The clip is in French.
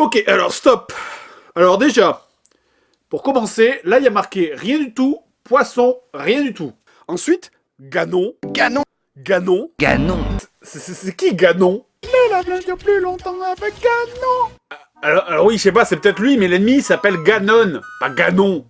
Ok, alors stop. Alors déjà, pour commencer, là il y a marqué rien du tout, poisson, rien du tout. Ensuite, Ganon. Ganon Ganon. Ganon C'est qui Ganon? Mais la blague plus longtemps avec Ganon euh, alors, alors oui, je sais pas, c'est peut-être lui, mais l'ennemi s'appelle Ganon, pas Ganon.